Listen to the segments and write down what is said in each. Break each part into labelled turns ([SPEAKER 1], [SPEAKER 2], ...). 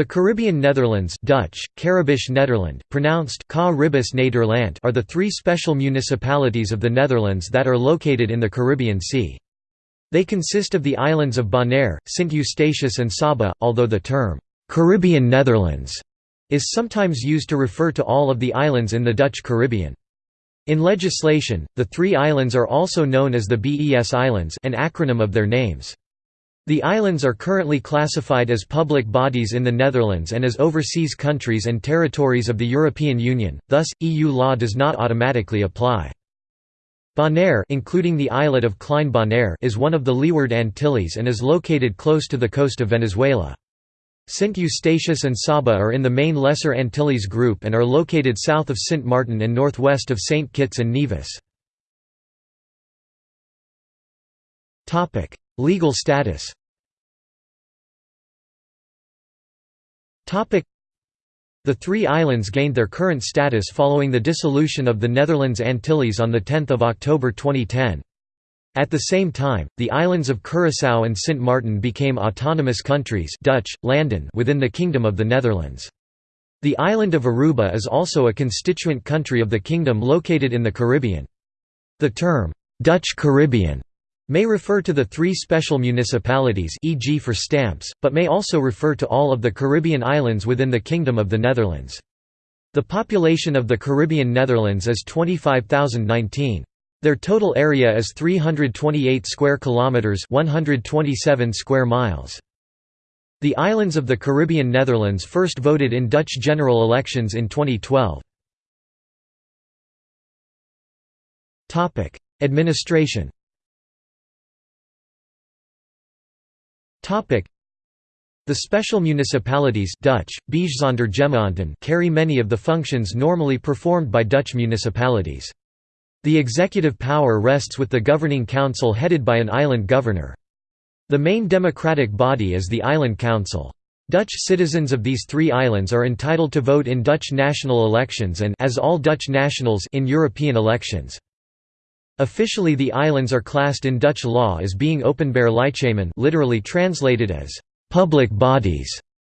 [SPEAKER 1] The Caribbean Netherlands Dutch, Caribisch Nederland, pronounced Nederland are the three special municipalities of the Netherlands that are located in the Caribbean Sea. They consist of the islands of Bonaire, Sint Eustatius and Saba, although the term, "'Caribbean Netherlands' is sometimes used to refer to all of the islands in the Dutch Caribbean. In legislation, the three islands are also known as the BES Islands an acronym of their names. The islands are currently classified as public bodies in the Netherlands and as overseas countries and territories of the European Union, thus, EU law does not automatically apply. Bonaire including the islet of Klein Bonaire is one of the Leeward Antilles and is located close to the coast of Venezuela. St. Eustatius and Saba are in the main Lesser Antilles group and are located south of Saint Martin and northwest of St. Kitts and Nevis. Legal status The three islands gained their current status following the dissolution of the Netherlands Antilles on 10 October 2010. At the same time, the islands of Curaçao and Sint Maarten became autonomous countries Dutch, landen within the Kingdom of the Netherlands. The island of Aruba is also a constituent country of the kingdom located in the Caribbean. The term, "'Dutch Caribbean' may refer to the three special municipalities e.g. for stamps, but may also refer to all of the Caribbean islands within the Kingdom of the Netherlands. The population of the Caribbean Netherlands is 25,019. Their total area is 328 square kilometers, 127 square miles. The islands of the Caribbean Netherlands first voted in Dutch general elections in 2012. Topic: Administration The special municipalities Dutch, carry many of the functions normally performed by Dutch municipalities. The executive power rests with the governing council headed by an island governor. The main democratic body is the Island Council. Dutch citizens of these three islands are entitled to vote in Dutch national elections and as all Dutch nationals in European elections. Officially the islands are classed in Dutch law as being openbaar lichamen literally translated as «public bodies»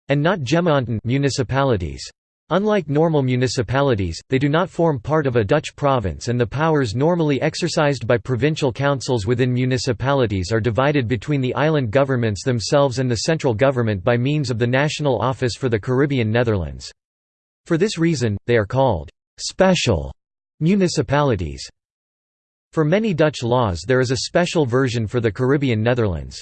[SPEAKER 1] and not gemeenten municipalities. Unlike normal municipalities, they do not form part of a Dutch province and the powers normally exercised by provincial councils within municipalities are divided between the island governments themselves and the central government by means of the National Office for the Caribbean Netherlands. For this reason, they are called «special» municipalities. For many Dutch laws there is a special version for the Caribbean Netherlands.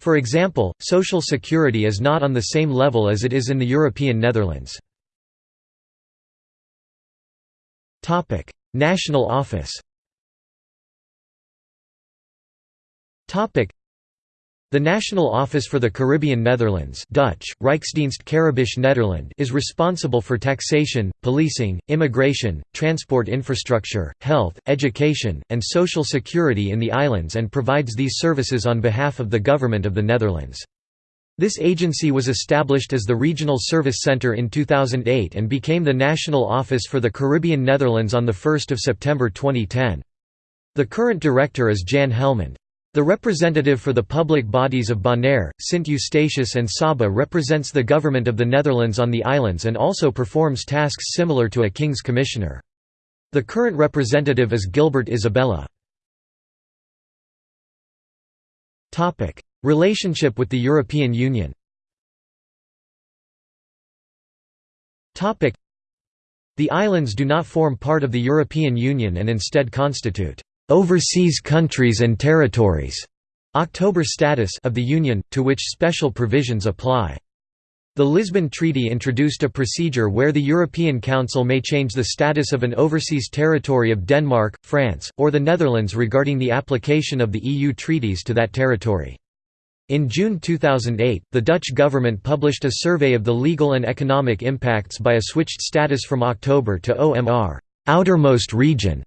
[SPEAKER 1] For example, social security is not on the same level as it is in the European Netherlands. National office the National Office for the Caribbean Netherlands Dutch, Rijksdienst Caribisch Nederland is responsible for taxation, policing, immigration, transport infrastructure, health, education, and social security in the islands and provides these services on behalf of the Government of the Netherlands. This agency was established as the Regional Service Centre in 2008 and became the National Office for the Caribbean Netherlands on 1 September 2010. The current director is Jan Helmond. The representative for the public bodies of Bonaire, Sint Eustatius and Saba represents the government of the Netherlands on the islands and also performs tasks similar to a King's Commissioner. The current representative is Gilbert Isabella. Relationship with the European Union The islands do not form part of the European Union and instead constitute overseas countries and territories October status of the Union, to which special provisions apply. The Lisbon Treaty introduced a procedure where the European Council may change the status of an overseas territory of Denmark, France, or the Netherlands regarding the application of the EU treaties to that territory. In June 2008, the Dutch government published a survey of the legal and economic impacts by a switched status from October to OMR outermost region",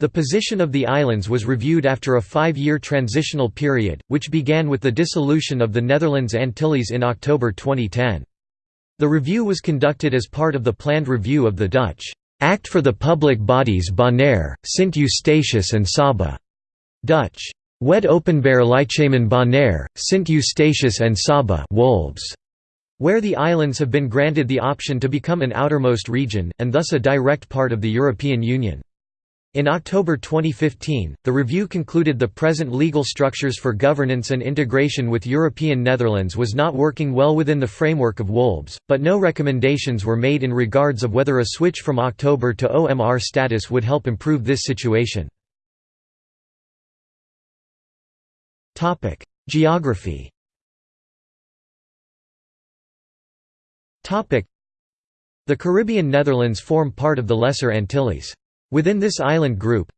[SPEAKER 1] the position of the islands was reviewed after a five-year transitional period, which began with the dissolution of the Netherlands Antilles in October 2010. The review was conducted as part of the planned review of the Dutch Act for the Public Bodies Bonaire, Sint Eustatius and Saba. Dutch Wet Openbaar Lichamen Bonaire, Sint Eustatius and Saba Wolbs. where the islands have been granted the option to become an outermost region, and thus a direct part of the European Union. In October 2015, the review concluded the present legal structures for governance and integration with European Netherlands was not working well within the framework of WOLBS, but no recommendations were made in regards of whether a switch from October to OMR status would help improve this situation. Geography The Caribbean Netherlands form part of the Lesser Antilles. Within this island group,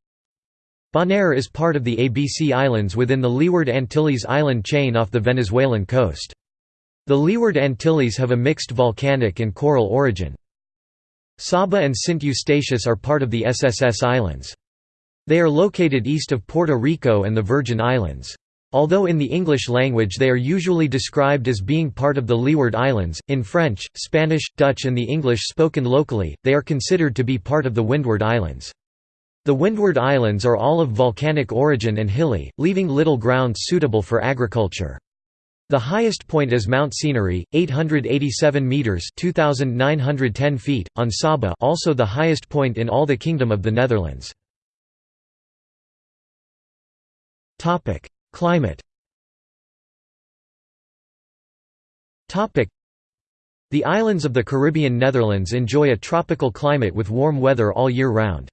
[SPEAKER 1] Bonaire is part of the ABC Islands within the Leeward Antilles island chain off the Venezuelan coast. The Leeward Antilles have a mixed volcanic and coral origin. Saba and Saint Eustatius are part of the SSS Islands. They are located east of Puerto Rico and the Virgin Islands. Although in the English language they are usually described as being part of the Leeward Islands, in French, Spanish, Dutch and the English spoken locally, they are considered to be part of the Windward Islands. The Windward Islands are all of volcanic origin and hilly, leaving little ground suitable for agriculture. The highest point is Mount Scenery, 887 meters (2910 feet) on Saba, also the highest point in all the Kingdom of the Netherlands. Climate The islands of the Caribbean Netherlands enjoy a tropical climate with warm weather all year round.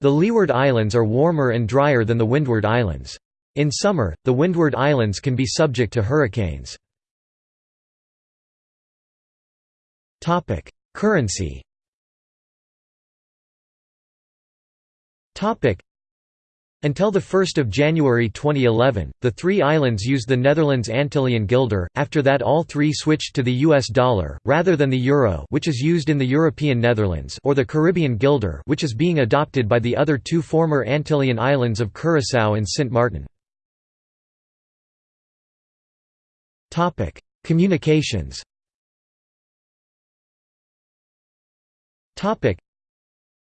[SPEAKER 1] The Leeward Islands are warmer and drier than the Windward Islands. In summer, the Windward Islands can be subject to hurricanes. Currency until 1 January 2011, the three islands used the Netherlands Antillean guilder, after that all three switched to the US dollar, rather than the euro which is used in the European Netherlands or the Caribbean guilder which is being adopted by the other two former Antillean islands of Curaçao and Sint Maarten. Communications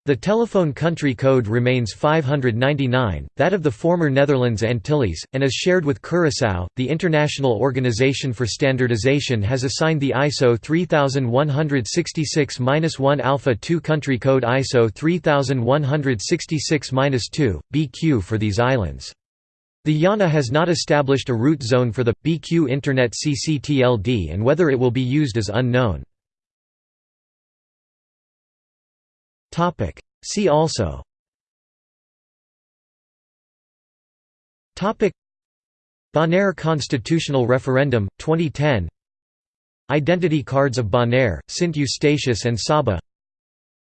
[SPEAKER 1] the telephone country code remains 599, that of the former Netherlands Antilles, and is shared with Curaçao. The International Organization for Standardization has assigned the ISO 3166-1 Alpha 2 country code ISO 3166-2, BQ for these islands. The IANA has not established a root zone for the BQ Internet CCTLD and whether it will be used is unknown. Topic. See also. Topic. Bonaire Constitutional Referendum 2010. Identity cards of Bonaire, St. Eustatius and Saba.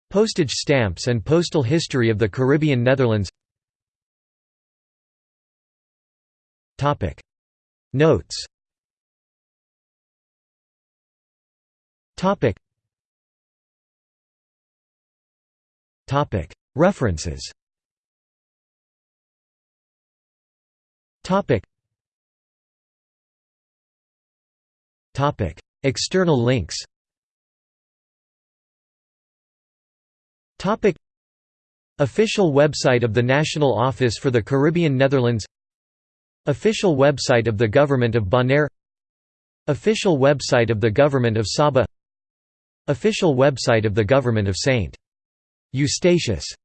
[SPEAKER 1] Postage stamps and postal history of the Caribbean Netherlands. Topic. Notes. Topic. References. External links. Official website of the National Office for the Caribbean Netherlands. Official website of the Government of Bonaire. Official website of the Government of Saba. Official website of the Government of St. Eustatius